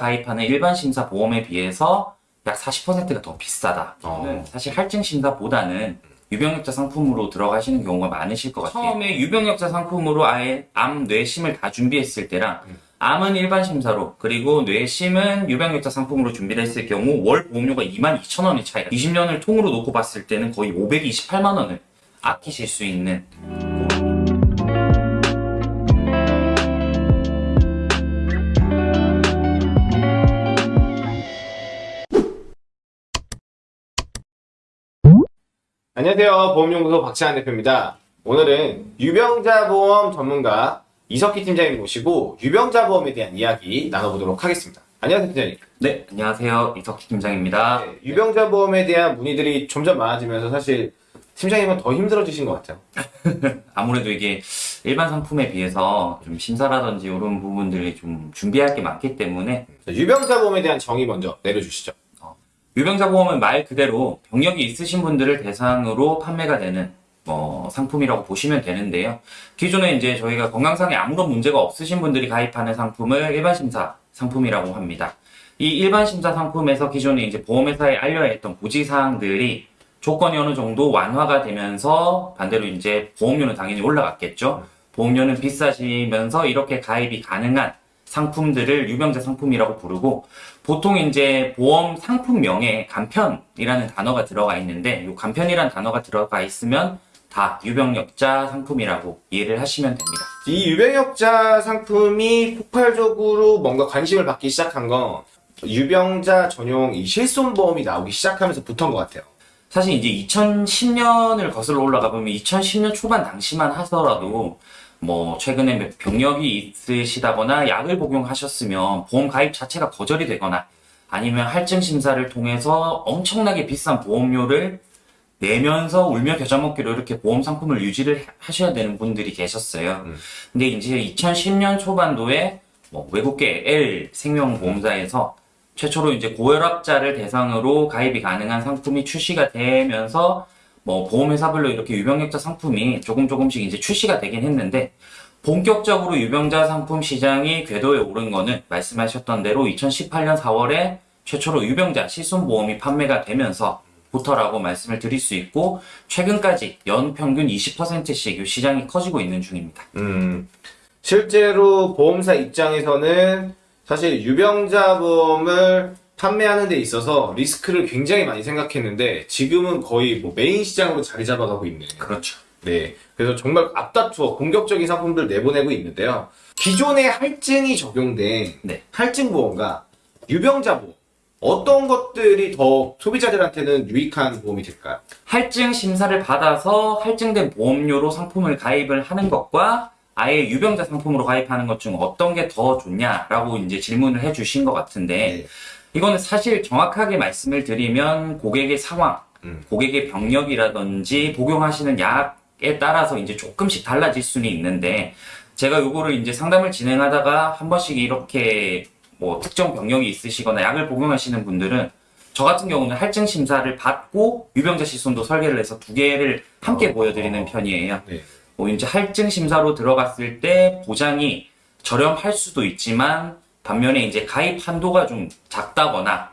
가입하는 일반 심사 보험에 비해서 약 40%가 더 비싸다. 어. 사실 할증 심사보다는 유병력자 상품으로 들어가시는 경우가 많으실 것 같아요. 처음에 유병력자 상품으로 아예 암, 뇌심을 다 준비했을 때랑 암은 일반 심사로 그리고 뇌심은 유병력자 상품으로 준비를 했을 경우 월 보험료가 22,000원의 차이가 20년을 통으로 놓고 봤을 때는 거의 528만 원을 아끼실 수 있는 안녕하세요. 보험연구소 박시환 대표입니다. 오늘은 유병자 보험 전문가 이석희 팀장님 모시고 유병자 보험에 대한 이야기 나눠보도록 하겠습니다. 안녕하세요, 팀장님. 네, 안녕하세요. 이석희 팀장입니다. 네, 유병자 보험에 대한 문의들이 점점 많아지면서 사실 팀장님은 더 힘들어지신 것 같아요. 아무래도 이게 일반 상품에 비해서 좀 심사라든지 이런 부분들이 좀 준비할 게 많기 때문에 자, 유병자 보험에 대한 정의 먼저 내려주시죠. 유병자 보험은 말 그대로 병력이 있으신 분들을 대상으로 판매가 되는 뭐 상품이라고 보시면 되는데요. 기존에 이제 저희가 건강상에 아무런 문제가 없으신 분들이 가입하는 상품을 일반 심사 상품이라고 합니다. 이 일반 심사 상품에서 기존에 이제 보험회사에 알려야 했던 고지 사항들이 조건이 어느 정도 완화가 되면서 반대로 이제 보험료는 당연히 올라갔겠죠. 보험료는 비싸지면서 이렇게 가입이 가능한 상품들을 유병자 상품이라고 부르고 보통 이제 보험 상품명에 간편이라는 단어가 들어가 있는데 이 간편이라는 단어가 들어가 있으면 다 유병력자 상품이라고 이해를 하시면 됩니다. 이 유병역자 상품이 폭발적으로 뭔가 관심을 받기 시작한 건 유병자 전용 이 실손보험이 나오기 시작하면서부터인 것 같아요. 사실 이제 2010년을 거슬러 올라가 보면 2010년 초반 당시만 하더라도 뭐 최근에 병력이 있으시다거나 약을 복용하셨으면 보험 가입 자체가 거절이 되거나 아니면 할증 심사를 통해서 엄청나게 비싼 보험료를 내면서 울며 겨자 먹기로 이렇게 보험 상품을 유지를 하셔야 되는 분들이 계셨어요. 음. 근데 이제 2010년 초반도에 뭐 외국계 L 생명보험사에서 최초로 이제 고혈압자를 대상으로 가입이 가능한 상품이 출시가 되면서 뭐 보험회사별로 이렇게 유병력자 상품이 조금 조금씩 이제 출시가 되긴 했는데 본격적으로 유병자 상품 시장이 궤도에 오른 거는 말씀하셨던 대로 2018년 4월에 최초로 유병자 실손보험이 판매가 되면서 부터라고 말씀을 드릴 수 있고 최근까지 연 평균 20%씩 이 시장이 커지고 있는 중입니다. 음, 실제로 보험사 입장에서는 사실 유병자 보험을 판매하는 데 있어서 리스크를 굉장히 많이 생각했는데 지금은 거의 뭐 메인 시장으로 자리 잡아가고 있는. 그렇죠. 네. 그래서 정말 앞다투어 공격적인 상품들 내보내고 있는데요. 기존의 할증이 적용된 네. 할증 보험과 유병자 보험 어떤 것들이 더 소비자들한테는 유익한 보험이 될까요? 할증 심사를 받아서 할증된 보험료로 상품을 가입을 하는 것과 아예 유병자 상품으로 가입하는 것 중 어떤 게 더 좋냐라고 이제 질문을 해주신 것 같은데 네. 이거는 사실 정확하게 말씀을 드리면 고객의 상황, 음. 고객의 병력이라든지 복용하시는 약에 따라서 이제 조금씩 달라질 수는 있는데 제가 요거를 이제 상담을 진행하다가 한 번씩 이렇게 뭐 특정 병력이 있으시거나 약을 복용하시는 분들은 저 같은 경우는 할증 심사를 받고 유병자 실손도 설계를 해서 두 개를 함께 어, 보여드리는 어. 편이에요. 네. 뭐 이제 할증 심사로 들어갔을 때 보장이 저렴할 수도 있지만 반면에 이제 가입 한도가 좀 작다거나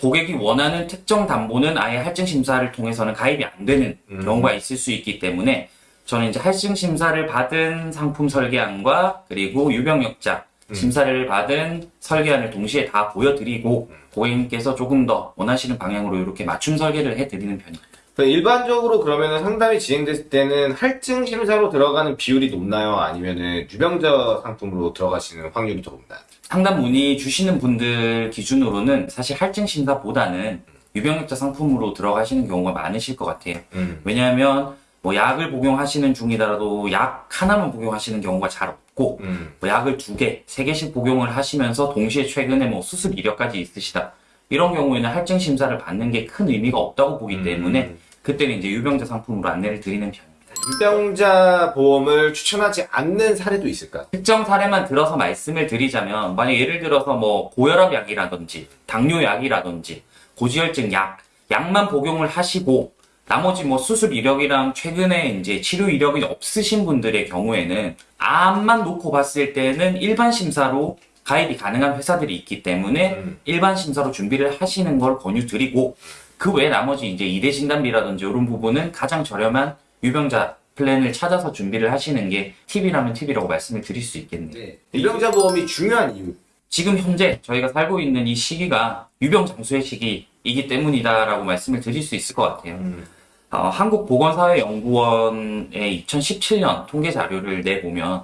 고객이 원하는 특정 담보는 아예 할증 심사를 통해서는 가입이 안 되는 음. 경우가 있을 수 있기 때문에 저는 이제 할증 심사를 받은 상품 설계안과 그리고 유병력자 음. 심사를 받은 설계안을 동시에 다 보여드리고 고객님께서 조금 더 원하시는 방향으로 이렇게 맞춤 설계를 해드리는 편입니다. 일반적으로 그러면 상담이 진행됐을 때는 할증 심사로 들어가는 비율이 높나요? 아니면은 유병자 상품으로 들어가시는 확률이 더 높나요? 상담 문의 주시는 분들 기준으로는 사실 할증 심사보다는 유병력자 상품으로 들어가시는 경우가 많으실 것 같아요. 음. 왜냐하면 뭐 약을 복용하시는 중이더라도 약 하나만 복용하시는 경우가 잘 없고 음. 뭐 약을 두 개, 세 개씩 복용을 하시면서 동시에 최근에 뭐 수술 이력까지 있으시다. 이런 경우에는 할증 심사를 받는 게 큰 의미가 없다고 보기 음. 때문에 그때는 이제 유병자 상품으로 안내를 드리는 편입니다. 유병자 보험을 추천하지 않는 사례도 있을까요? 특정 사례만 들어서 말씀을 드리자면 만약 예를 들어서 뭐 고혈압 약이라든지 당뇨 약이라든지 고지혈증 약 약만 복용을 하시고 나머지 뭐 수술 이력이랑 최근에 이제 치료 이력이 없으신 분들의 경우에는 암만 놓고 봤을 때는 일반 심사로 가입이 가능한 회사들이 있기 때문에 음. 일반 심사로 준비를 하시는 걸 권유드리고 그 외 나머지 이제 이대 진단비라든지 이런 부분은 가장 저렴한 유병자 플랜을 찾아서 준비를 하시는 게 팁이라면 팁이라고 말씀을 드릴 수 있겠네요. 네. 유병자 보험이 중요한 이유. 지금 현재 저희가 살고 있는 이 시기가 유병장수의 시기이기 때문이다라고 말씀을 드릴 수 있을 것 같아요. 음. 어, 한국보건사회연구원의 2017년 통계 자료를 내보면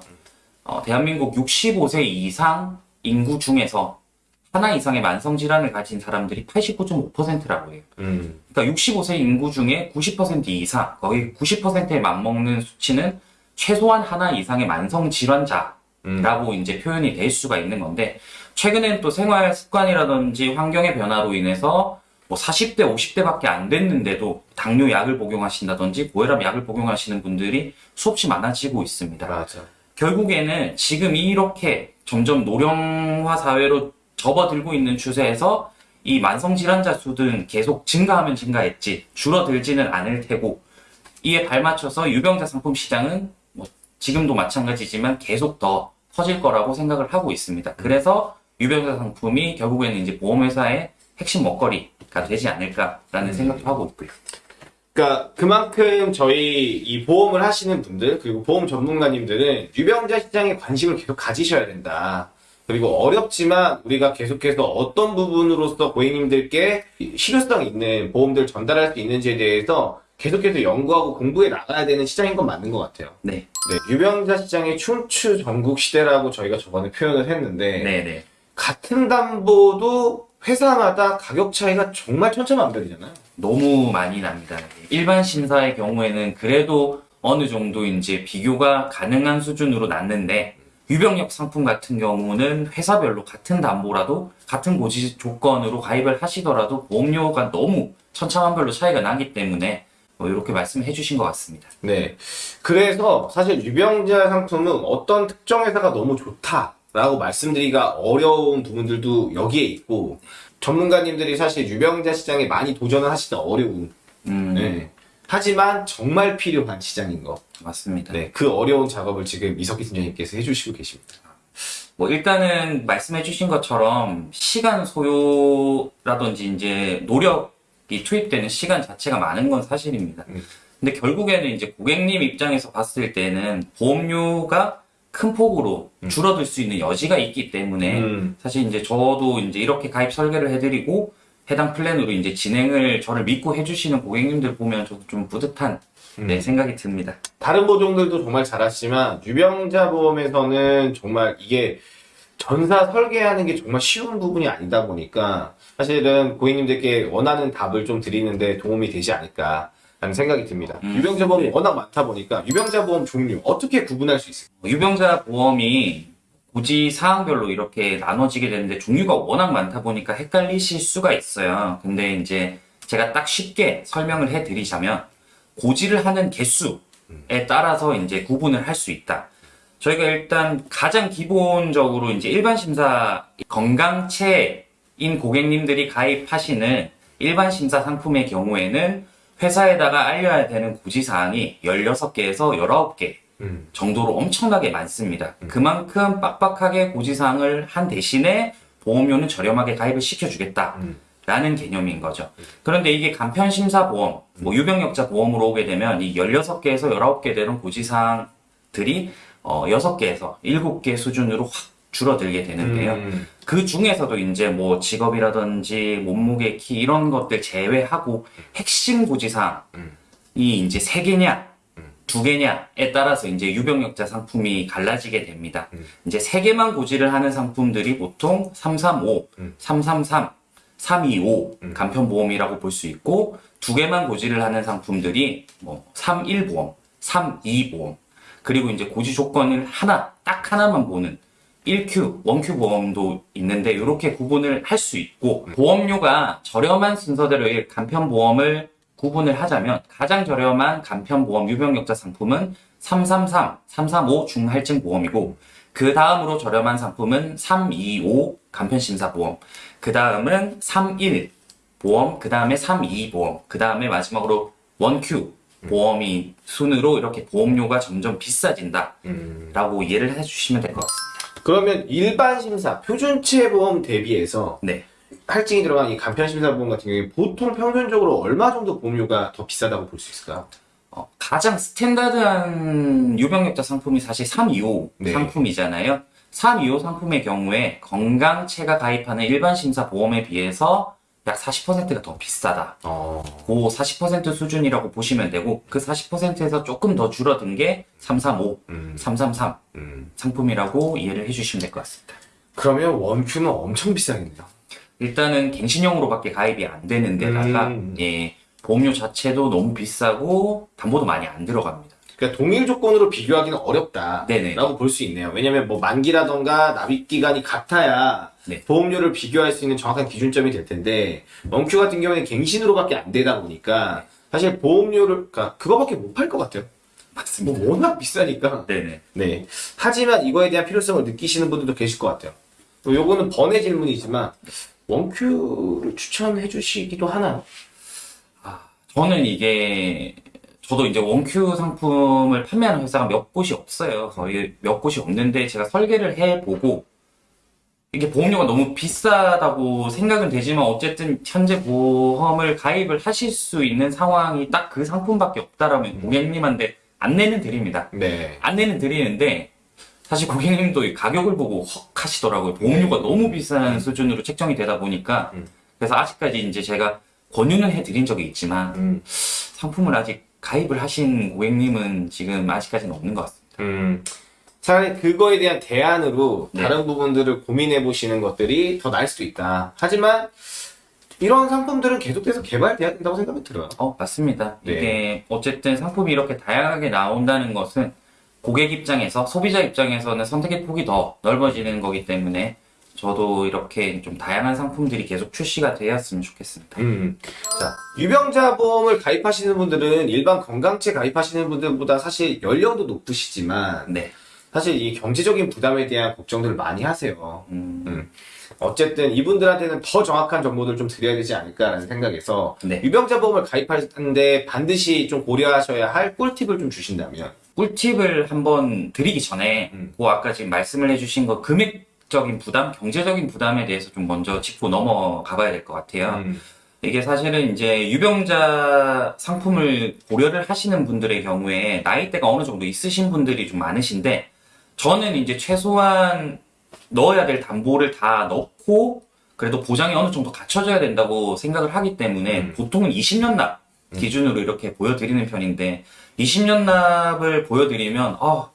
어, 대한민국 65세 이상 인구 중에서 하나 이상의 만성 질환을 가진 사람들이 89.5%라고 해요. 음. 그러니까 65세 인구 중에 90% 이상, 거의 90%에 맞먹는 수치는 최소한 하나 이상의 만성 질환자라고 음. 이제 표현이 될 수가 있는 건데 최근엔 또 생활 습관이라든지 환경의 변화로 인해서 뭐 40대, 50대밖에 안 됐는데도 당뇨 약을 복용하신다든지 고혈압 약을 복용하시는 분들이 수없이 많아지고 있습니다. 맞아. 결국에는 지금 이렇게 점점 노령화 사회로 접어들고 있는 추세에서 이 만성 질환자 수는 계속 증가하면 증가했지 줄어들지는 않을 테고 이에 발맞춰서 유병자 상품 시장은 뭐 지금도 마찬가지지만 계속 더 커질 거라고 생각을 하고 있습니다. 그래서 유병자 상품이 결국에는 이제 보험회사의 핵심 먹거리가 되지 않을까라는 생각도 하고 있고요. 그러니까 그만큼 저희 이 보험을 하시는 분들 그리고 보험 전문가님들은 유병자 시장에 관심을 계속 가지셔야 된다. 그리고 어렵지만 우리가 계속해서 어떤 부분으로서 고객님들께 실효성 있는 보험들 전달할 수 있는지에 대해서 계속해서 연구하고 공부해 나가야 되는 시장인 건 맞는 것 같아요. 네, 네, 유병자 시장의 춘추 전국 시대라고 저희가 저번에 표현을 했는데 네, 네. 같은 담보도 회사마다 가격 차이가 정말 천차만별이잖아요. 너무 많이 납니다. 일반 심사의 경우에는 그래도 어느 정도 이제 비교가 가능한 수준으로 났는데 유병력 상품 같은 경우는 회사별로 같은 담보라도 같은 고지 조건으로 가입을 하시더라도 보험료가 너무 천차만별로 차이가 나기 때문에 뭐 이렇게 말씀해 주신 것 같습니다. 네. 그래서 사실 유병자 상품은 어떤 특정 회사가 너무 좋다 라고 말씀드리기가 어려운 부분들도 여기에 있고 전문가님들이 사실 유병자 시장에 많이 도전을 하시다 어려운. 음, 네. 하지만 정말 필요한 시장인 거. 맞습니다. 네. 그 어려운 작업을 지금 이석기 팀장님께서 해주시고 계십니다. 뭐 일단은 말씀해 주신 것처럼 시간 소요라든지 이제 노력이 투입되는 시간 자체가 많은 건 사실입니다. 음. 근데 결국에는 이제 고객님 입장에서 봤을 때는 보험료가 큰 폭으로 줄어들 수 있는 여지가 있기 때문에 음. 사실 이제 저도 이제 이렇게 가입 설계를 해드리고 해당 플랜으로 이제 진행을 저를 믿고 해주시는 고객님들 보면 저도 좀 뿌듯한 네, 생각이 듭니다. 다른 보종들도 정말 잘하시지만 유병자 보험에서는 정말 이게 전사 설계하는 게 정말 쉬운 부분이 아니다 보니까 사실은 고객님들께 원하는 답을 좀 드리는데 도움이 되지 않을까 라는 생각이 듭니다. 음, 유병자 보험이 네. 워낙 많다 보니까 유병자 보험 종류 어떻게 구분할 수 있을까요? 유병자 보험이 고지 사항별로 이렇게 나눠지게 되는데 종류가 워낙 많다 보니까 헷갈리실 수가 있어요. 근데 이제 제가 딱 쉽게 설명을 해드리자면 고지를 하는 개수에 따라서 이제 구분을 할 수 있다. 저희가 일단 가장 기본적으로 이제 일반 심사 건강체인 고객님들이 가입하시는 일반 심사 상품의 경우에는 회사에다가 알려야 되는 고지 사항이 16개에서 19개 음. 정도로 엄청나게 많습니다. 그만큼 빡빡하게 고지사항을 한 대신에 보험료는 저렴하게 가입을 시켜주겠다. 음. 라는 개념인 거죠. 그런데 이게 간편심사보험, 뭐 유병력자 보험으로 오게 되면 이 16개에서 19개 되는 고지사항들이 어, 6개에서 7개 수준으로 확 줄어들게 되는데요. 음. 그 중에서도 이제 뭐 직업이라든지 몸무게, 키 이런 것들 제외하고 핵심 고지사항이 음. 이제 세 개냐, 두 개냐에 따라서 이제 유병력자 상품이 갈라지게 됩니다. 음. 이제 세 개만 고지를 하는 상품들이 보통 335, 음. 333, 325 음. 간편보험이라고 볼 수 있고 두 개만 고지를 하는 상품들이 뭐 31보험, 32보험 그리고 이제 고지 조건을 하나 딱 하나만 보는 1Q, 1Q 보험도 있는데 이렇게 구분을 할 수 있고 보험료가 저렴한 순서대로의 간편보험을 구분을 하자면 가장 저렴한 간편보험 유병력자 상품은 333, 335 중할증 보험이고 그 다음으로 저렴한 상품은 325 간편심사보험 그 다음은 31 보험, 그 다음에 32 보험, 그 다음에 마지막으로 1Q 보험이 순으로 이렇게 보험료가 점점 비싸진다 음. 라고 이해를 해주시면 될 것 같습니다. 그러면 일반 심사, 표준체 보험 대비해서 네. 할증이 들어간 이 간편 심사 보험 같은 경우에 보통 평균적으로 얼마 정도 보험료가 더 비싸다고 볼 수 있을까요? 어, 가장 스탠다드한 유병력자 상품이 사실 325 네. 상품이잖아요. 325 상품의 경우에 건강체가 가입하는 일반 심사 보험에 비해서 약 40%가 더 비싸다. 어. 그 40% 수준이라고 보시면 되고 그 40%에서 조금 더 줄어든 게 335, 음. 333 음. 상품이라고 이해를 해주시면 될 것 같습니다. 그러면 원큐는 엄청 비싸겠네요. 일단은 갱신형으로밖에 가입이 안 되는 데다가 음. 예, 보험료 자체도 너무 비싸고 담보도 많이 안 들어갑니다. 그러니까 동일 조건으로 비교하기는 어렵다라고. 볼 수 있네요. 왜냐면 뭐 만기라던가 납입 기간이 같아야 네. 보험료를 비교할 수 있는 정확한 기준점이 될 텐데 원큐 같은 경우에는 갱신으로밖에 안 되다 보니까 사실 보험료를 그러니까 그거밖에 못 팔 것 같아요. 맞습니다. 뭐 워낙 비싸니까. 네네. 네. 하지만 이거에 대한 필요성을 느끼시는 분들도 계실 것 같아요. 또 요거는 번외 질문이지만 원큐를 추천해 주시기도 하나요? 저는 이게 저도 이제 원큐 상품을 판매하는 회사가 몇 곳이 없어요. 거의 몇 곳이 없는데 제가 설계를 해보고 이게 보험료가 너무 비싸다고 생각은 되지만 어쨌든 현재 보험을 가입을 하실 수 있는 상황이 딱 그 상품밖에 없다라면 고객님한테 안내는 드립니다. 네. 안내는 드리는데 사실 고객님도 이 가격을 보고 헉 하시더라고요. 보험료가 너무 비싼 수준으로 책정이 되다 보니까 음. 그래서 아직까지 이제 제가 권유는 해드린 적이 있지만 음. 상품을 아직 가입을 하신 고객님은 지금 아직까지는 없는 것 같습니다. 음. 차라리 그거에 대한 대안으로 네. 다른 부분들을 고민해 보시는 것들이 더 나을 수도 있다. 하지만 이런 상품들은 계속해서 개발돼야 된다고 생각이 들어요. 어, 맞습니다. 네. 이게 어쨌든 상품이 이렇게 다양하게 나온다는 것은 고객 입장에서 소비자 입장에서는 선택의 폭이 더 넓어지는 거기 때문에 저도 이렇게 좀 다양한 상품들이 계속 출시가 되었으면 좋겠습니다. 음. 자, 유병자 보험을 가입하시는 분들은 일반 건강체 가입하시는 분들보다 사실 연령도 높으시지만 네. 사실 이 경제적인 부담에 대한 걱정들을 많이 하세요. 음, 어쨌든 이분들한테는 더 정확한 정보를 좀 드려야 되지 않을까라는 생각에서 네. 유병자 보험을 가입하는데 반드시 좀 고려하셔야 할 꿀팁을 좀 주신다면 꿀팁을 한번 드리기 전에 음. 그 아까 지금 말씀을 해주신 거 금액 적인 부담, 경제적인 부담에 대해서 좀 먼저 짚고 넘어가 봐야 될 것 같아요. 음. 이게 사실은 이제 유병자 상품을 고려를 하시는 분들의 경우에 나이대가 어느 정도 있으신 분들이 좀 많으신데 저는 이제 최소한 넣어야 될 담보를 다 넣고 그래도 보장이 어느 정도 갖춰져야 된다고 생각을 하기 때문에 음. 보통은 20년 납 기준으로 이렇게 보여드리는 편인데 20년 납을 보여드리면 아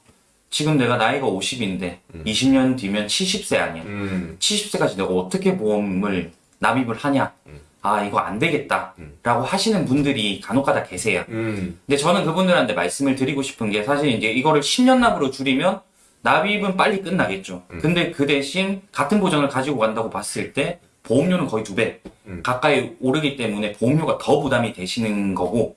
지금 내가 나이가 50인데 20년 뒤면 70세 아니야 음. 70세까지 내가 어떻게 보험을 납입을 하냐. 아, 이거 안 되겠다. 라고 하시는 분들이 간혹가다 계세요. 음. 근데 저는 그분들한테 말씀을 드리고 싶은 게 사실 이제 이거를 10년 납으로 줄이면 납입은 빨리 끝나겠죠. 근데 그 대신 같은 보장을 가지고 간다고 봤을 때 보험료는 거의 두배 음. 가까이 오르기 때문에 보험료가 더 부담이 되시는 거고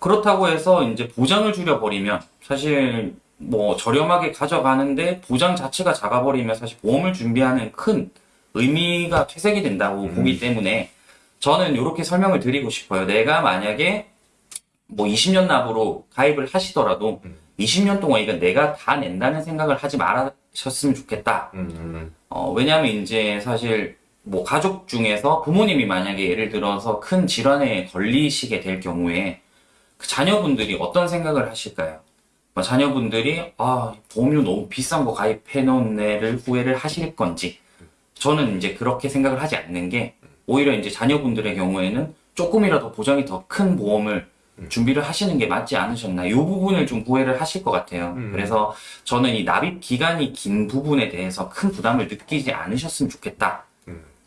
그렇다고 해서 이제 보장을 줄여버리면 사실 뭐 저렴하게 가져가는데 보장 자체가 작아버리면 사실 보험을 준비하는 큰 의미가 퇴색이 된다고 보기 때문에 저는 이렇게 설명을 드리고 싶어요. 내가 만약에 뭐 20년 납으로 가입을 하시더라도 20년 동안 이건 내가 다 낸다는 생각을 하지 말으셨으면 좋겠다. 음. 어, 왜냐면 이제 사실 뭐 가족 중에서 부모님이 만약에 예를 들어서 큰 질환에 걸리시게 될 경우에 그 자녀분들이 어떤 생각을 하실까요? 뭐 자녀분들이 아 보험료 너무 비싼 거 가입해 놓은 애를 후회를 하실 건지 저는 이제 그렇게 생각을 하지 않는 게 오히려 이제 자녀분들의 경우에는 조금이라도 보장이 더 큰 보험을 준비를 하시는 게 맞지 않으셨나 이 부분을 좀 후회를 하실 것 같아요. 음. 그래서 저는 이 납입 기간이 긴 부분에 대해서 큰 부담을 느끼지 않으셨으면 좋겠다.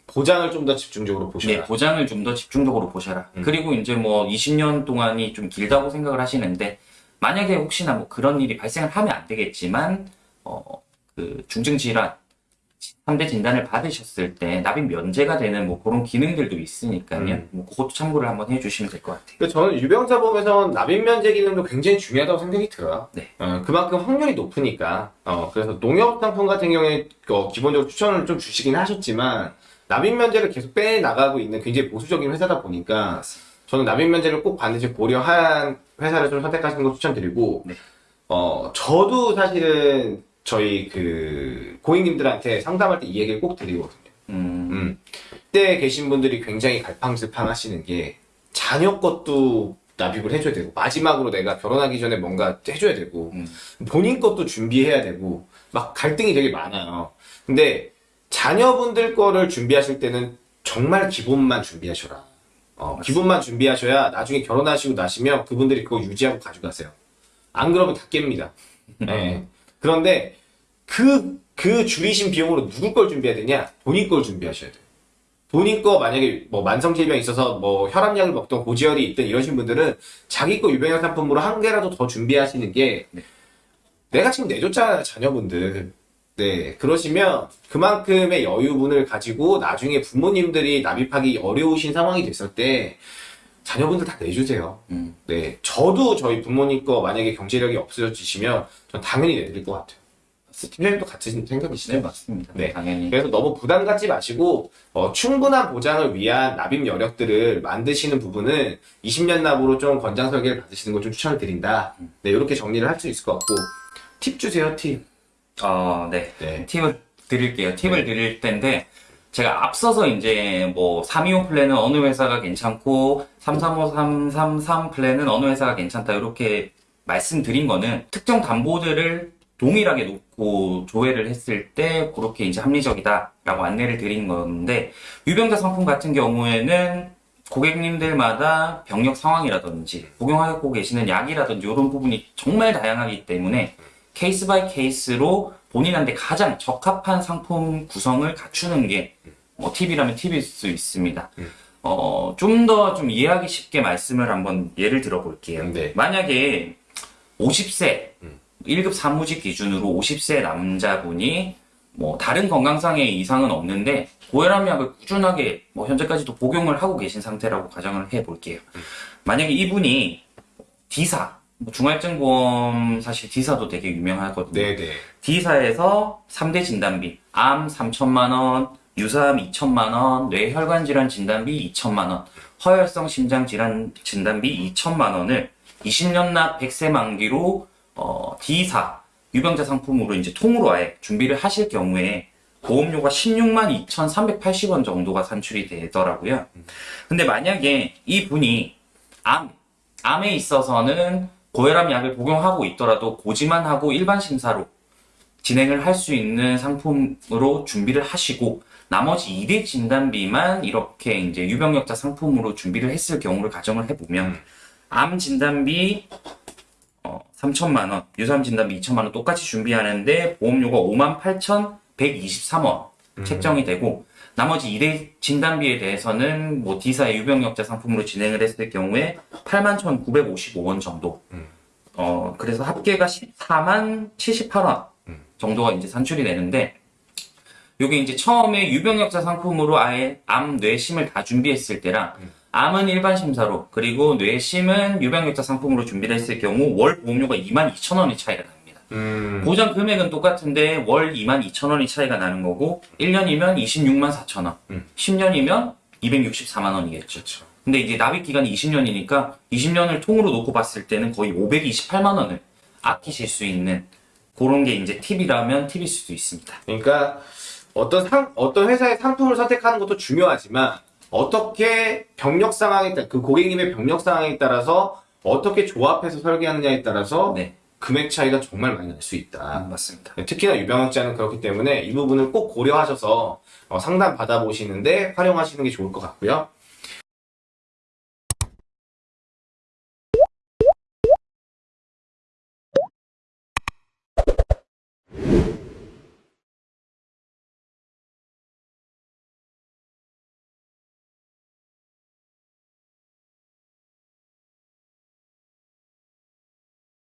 보장을 좀 더 집중적으로 보셔라. 네, 보장을 좀 더 집중적으로 보셔라. 음. 그리고 이제 뭐 20년 동안이 좀 길다고 생각을 하시는데 만약에 혹시나 뭐 그런 일이 발생을 하면 안 되겠지만 어, 그 중증 질환 3대 진단을 받으셨을 때 납입 면제가 되는 뭐 그런 기능들도 있으니까요. 음. 뭐 그것도 참고를 한번 해주시면 될 것 같아요. 근데 저는 유병자 보험에서는 납입 면제 기능도 굉장히 중요하다고 생각이 들어요. 네. 어, 그만큼 확률이 높으니까. 어, 그래서 농협 상품 같은 경우에 어, 기본적으로 추천을 좀 주시긴 하셨지만 납입 면제를 계속 빼 나가고 있는 굉장히 보수적인 회사다 보니까 저는 납입 면제를 꼭 반드시 고려한 회사를 좀 선택하시는 거 추천드리고 네. 어, 저도 사실은 저희 그 고객님들한테 상담할 때 이 얘기를 꼭 드리거든요. 음, 음. 그때 계신 분들이 굉장히 갈팡질팡 하시는 게 자녀 것도 납입을 해줘야 되고 마지막으로 내가 결혼하기 전에 뭔가 해줘야 되고 음. 본인 것도 준비해야 되고 막 갈등이 되게 많아요. 근데 자녀분들 거를 준비하실 때는 정말 기본만 준비하셔라. 어, 기본만 준비하셔야 나중에 결혼하시고 나시면 그분들이 그거 유지하고 가져가세요. 안 그러면 다 깹니다. 네. 그런데 그, 그 줄이신 비용으로 누구 걸 준비해야 되냐? 본인 걸 준비하셔야 돼요. 본인 거 만약에 뭐 만성질병 있어서 뭐 혈압약을 먹던 고지혈이 있든 이러신 분들은 자기 거 유병약 상품으로 한 개라도 더 준비하시는 게 내가 지금 내줬잖아요 자녀분들 네 그러시면 그만큼의 여유분을 가지고 나중에 부모님들이 납입하기 어려우신 상황이 됐을 때 자녀분들 다 내주세요 음. 네 저도 저희 부모님 거 만약에 경제력이 없어지시면 전 당연히 내드릴 것 같아요 팀장님도 같은 생각이시죠? 네, 맞습니다. 네. 당연히. 그래서 너무 부담 갖지 마시고 어, 충분한 보장을 위한 납입 여력들을 만드시는 부분은 20년 납으로 좀 권장 설계를 받으시는 걸 좀 추천을 드린다. 네, 이렇게 정리를 할 수 있을 것 같고 팁 주세요, 팁. 어, 네. 네. 팁을 드릴게요. 팁을 네. 드릴 텐데, 제가 앞서서 이제 뭐 325 플랜은 어느 회사가 괜찮고 335333 플랜은 어느 회사가 괜찮다 이렇게 말씀드린 거는 특정 담보들을 동일하게 놓고 조회를 했을 때 그렇게 이제 합리적이다 라고 안내를 드린 건데 유병자 상품 같은 경우에는 고객님들마다 병력 상황이라든지 복용하고 계시는 약이라든지 이런 부분이 정말 다양하기 때문에 case by case로 본인한테 가장 적합한 상품 구성을 갖추는 게 어, 팁이라면 팁일 수 있습니다. 어, 좀 더 좀 이해하기 쉽게 말씀을 한번 예를 들어 볼게요. 네. 만약에 50세 1급 사무직 기준으로 50세 남자분이 뭐 다른 건강상의 이상은 없는데 고혈압약을 꾸준하게 뭐 현재까지도 복용을 하고 계신 상태라고 가정을 해 볼게요. 만약에 이분이 D사 뭐 중할증보험 사실 D사도 되게 유명하거든요. 네네. D사에서 3대 진단비, 암 3천만 원, 유사암 2천만 원, 뇌혈관 질환 진단비 2천만 원, 허혈성 심장 질환 진단비 2천만 원을 20년 납 100세 만기로 어, D사 유병자 상품으로 이제 통으로 아예 준비를 하실 경우에 보험료가 16만 2,380원 정도가 산출이 되더라고요. 근데 만약에 이 분이 암, 암에 있어서는 고혈압 약을 복용하고 있더라도 고지만 하고 일반 심사로 진행을 할 수 있는 상품으로 준비를 하시고 나머지 2대 진단비만 이렇게 이제 유병력자 상품으로 준비를 했을 경우를 가정을 해보면 암 진단비 어, 3천만 원, 유사암 진단비 2천만 원 똑같이 준비하는데 보험료가 58,123원 책정이 되고 나머지 2대 진단비에 대해서는 뭐 D사의 유병력자 상품으로 진행을 했을 경우에 81,955원 정도. 어, 그래서 합계가 14만 78원 정도가 이제 산출이 되는데, 요게 이제 처음에 유병력자 상품으로 아예 암, 뇌심을 다 준비했을 때랑, 암은 일반 심사로, 그리고 뇌심은 유병력자 상품으로 준비를 했을 경우, 월 보험료가 2만 2천 원의 차이가 납니다. 음, 보장 금액은 똑같은데, 월 2만 2천 원의 차이가 나는 거고, 1년이면 26만 4천 원, 음. 10년이면 264만 원이겠죠. 그렇죠. 근데 이제 납입 기간이 20년이니까 20년을 통으로 놓고 봤을 때는 거의 528만 원을 아끼실 수 있는 그런 게 이제 팁이라면 팁일 수도 있습니다. 그러니까 어떤 상, 어떤 회사의 상품을 선택하는 것도 중요하지만 어떻게 병력 상황에 따라 그 고객님의 병력 상황에 따라서 어떻게 조합해서 설계하느냐에 따라서 네, 금액 차이가 정말 많이 날 수 있다. 맞습니다. 특히나 유병학자는 그렇기 때문에 이 부분을 꼭 고려하셔서 어, 상담 받아보시는데 활용하시는 게 좋을 것 같고요.